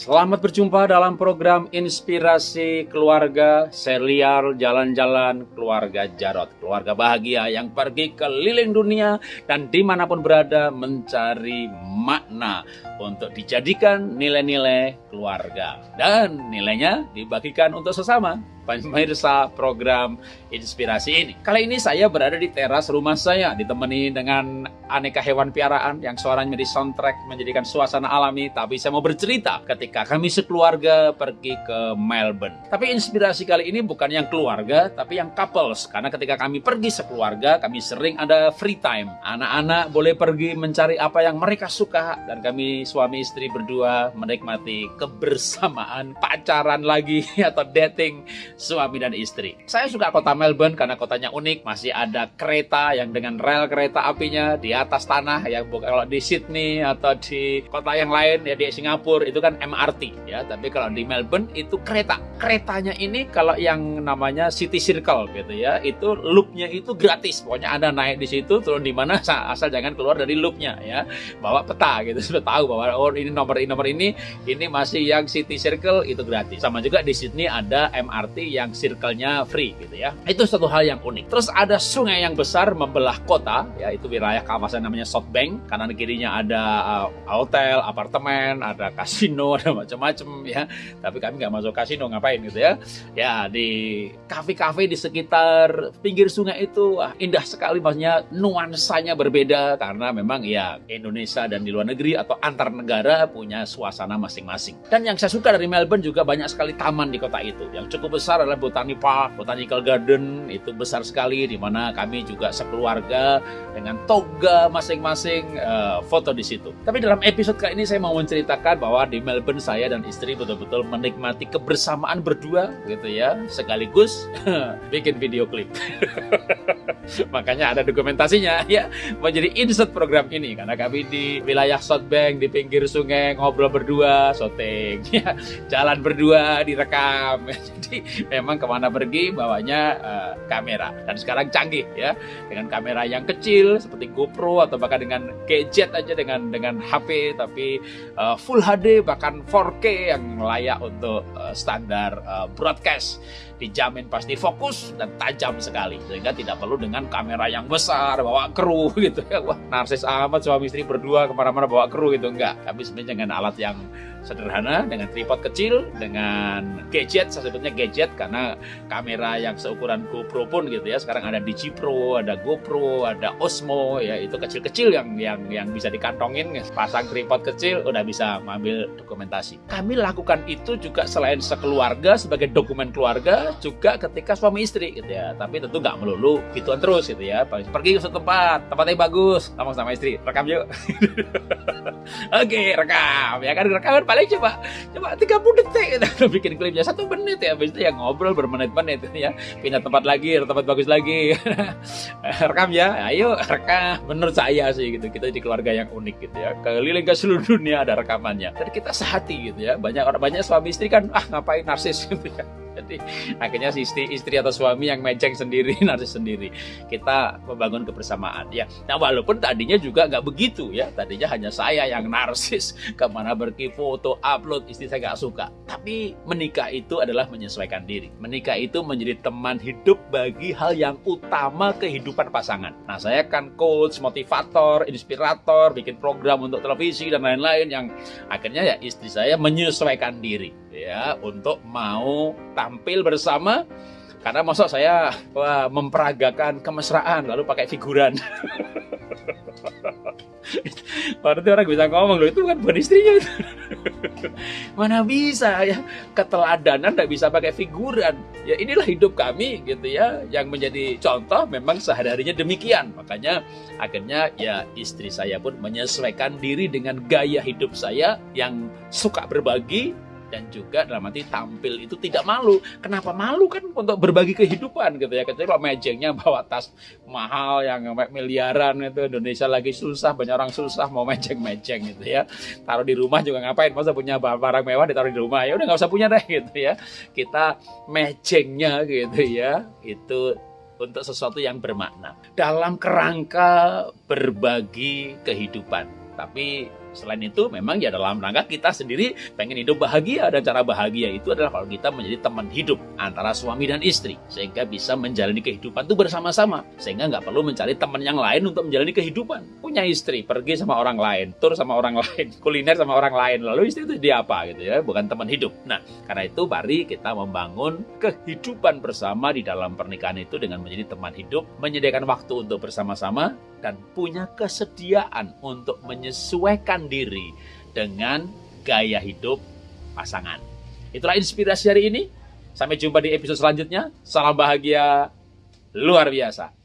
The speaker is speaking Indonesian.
Selamat berjumpa dalam program Inspirasi Keluarga. Serial Jalan-Jalan Keluarga Jarot Keluarga bahagia yang pergi keliling dunia dan di mana pun berada mencari makna Untuk dijadikan nilai-nilai keluarga Dan nilainya dibagikan untuk sesama pemirsa program inspirasi ini. Kali ini saya berada di teras rumah saya, ditemani dengan aneka hewan piaraan yang suaranya menjadi soundtrack, menjadikan suasana alami. Tapi saya mau bercerita ketika kami sekeluarga pergi ke Melbourne. Tapi inspirasi kali ini bukan yang keluarga, tapi yang couples. Karena ketika kami pergi sekeluarga, kami sering ada free time. Anak-anak boleh pergi mencari apa yang mereka suka. Dan kami suami istri berdua menikmati kebersamaan, pacaran lagi atau dating suami dan istri. Saya suka kota Melbourne karena kotanya unik, masih ada kereta yang dengan rel kereta apinya di atas tanah ya kalau di Sydney atau di kota yang lain ya di Singapura itu kan MRT ya, tapi kalau di Melbourne itu kereta. Keretanya ini kalau yang namanya City Circle gitu ya, itu loopnya itu gratis. Pokoknya Anda naik di situ turun di mana asal jangan keluar dari loopnya ya. Bawa peta gitu sudah tahu bahwa oh ini nomor ini nomor ini ini masih yang City Circle itu gratis. Sama juga di Sydney ada MRT yang circle-nya free gitu ya. Itu satu hal yang unik. Terus ada sungai yang besar membelah kota, ya itu wilayah kawasan namanya South Bank. Kanan kirinya ada uh, hotel, apartemen, ada kasino, ada macam-macam ya. Tapi kami nggak masuk kasino ngapain gitu ya. Ya di kafe-kafe di sekitar pinggir sungai itu wah, indah sekali maksudnya nuansanya berbeda karena memang ya Indonesia dan di luar negeri atau antar negara punya suasana masing-masing. Dan yang saya suka dari Melbourne juga banyak sekali taman di kota itu yang cukup besar adalah Botani Park, Botanical Garden itu besar sekali di mana kami juga sekeluarga dengan toga masing-masing uh, foto di situ. Tapi dalam episode kali ini saya mau menceritakan bahwa di Melbourne saya dan istri betul-betul menikmati kebersamaan berdua gitu ya, sekaligus bikin video klip. Makanya ada dokumentasinya. Ya menjadi insert program ini. Karena kami di wilayah South Bank di pinggir sungai ngobrol berdua, syuting ya, jalan berdua direkam. Jadi memang ke mana pergi bawanya uh, kamera. Dan sekarang canggih ya. Dengan kamera yang kecil seperti GoPro atau bahkan dengan gadget aja dengan dengan HP tapi uh, Full HD bahkan 4K yang layak untuk uh, standar uh, broadcast dijamin pasti fokus dan tajam sekali sehingga tidak perlu dengan kamera yang besar bawa kru gitu. Ya wah narsis amat suami istri berdua ke mana-mana bawa kru gitu. Enggak tapi sebenarnya dengan alat yang sederhana dengan tripod kecil dengan gadget saya sebutnya gadget karena kamera yang seukuran GoPro pun gitu ya. Sekarang ada DigiPro ada GoPro ada Osmo ya itu kecil-kecil yang yang yang bisa dikantongin. Pasang tripod kecil udah bisa mengambil dokumentasi. Kami lakukan itu juga selain sekeluarga sebagai dokumen keluarga juga ketika suami istri gitu ya. Tapi tentu nggak melulu gituan terus gitu ya. Pergi ke suatu tempat tempatnya bagus ngomong sama istri. Rekam yuk oke rekam. Ya kan rekam paling coba coba 30 detik. Gitu. bikin klipnya satu menit ya. Habis itu ya ngobrol bermenit-menit ya. Pindah tempat lagi tempat bagus lagi. Rekam ya. Ayo rekam. Menurut saya sih gitu. Kita di keluarga yang unik gitu ya. Keliling ke seluruh dunia ada rekamannya. Dan kita sehati gitu ya. Banyak orang banyak suami istri kan ah ngapain narsis? gitu ya jadi akhirnya si istri, istri atau suami yang mejeng sendiri, narsis sendiri. Kita membangun kebersamaan ya. Nah walaupun tadinya juga nggak begitu ya. Tadinya hanya saya yang narsis. Ke mana pergi foto, upload, istri saya nggak suka. Tapi menikah itu adalah menyesuaikan diri. Menikah itu menjadi teman hidup bagi hal yang utama kehidupan pasangan. Nah saya kan coach, motivator, inspirator, bikin program untuk televisi dan lain-lain yang akhirnya ya istri saya menyesuaikan diri ya untuk mau bersama karena masuk saya wah, memperagakan kemesraan lalu pakai figuran. Berarti orang bisa ngomong loh itu kan bukan istrinya itu. Mana bisa ya keteladanan tidak bisa pakai figuran. Ya inilah hidup kami gitu ya yang menjadi contoh memang sehari-harinya demikian. Makanya akhirnya ya istri saya pun menyesuaikan diri dengan gaya hidup saya yang suka berbagi dan juga dalam arti tampil itu tidak malu. Kenapa malu kan untuk berbagi kehidupan gitu ya. Kecuali kalau mejengnya bawa tas mahal yang miliaran itu Indonesia lagi susah, banyak orang susah mau mejeng-mejeng gitu ya. Taruh di rumah juga ngapain? Masa punya barang mewah ditaruh di rumah ya udah nggak usah punya deh gitu ya. Kita mejengnya gitu ya. Itu untuk sesuatu yang bermakna dalam kerangka berbagi kehidupan. Tapi Selain itu, memang ya dalam rangka kita sendiri pengen hidup bahagia dan cara bahagia itu adalah kalau kita menjadi teman hidup antara suami dan istri sehingga bisa menjalani kehidupan itu bersama-sama sehingga nggak perlu mencari teman yang lain untuk menjalani kehidupan. Punya istri, pergi sama orang lain, tur sama orang lain, kuliner sama orang lain, lalu istri itu dia apa gitu ya, bukan teman hidup. Nah, karena itu mari kita membangun kehidupan bersama di dalam pernikahan itu dengan menjadi teman hidup, menyediakan waktu untuk bersama-sama dan punya kesediaan untuk menyesuaikan diri dengan gaya hidup pasangan. Itulah inspirasi hari ini. Sampai jumpa di episode selanjutnya. Salam bahagia luar biasa.